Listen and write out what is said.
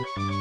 you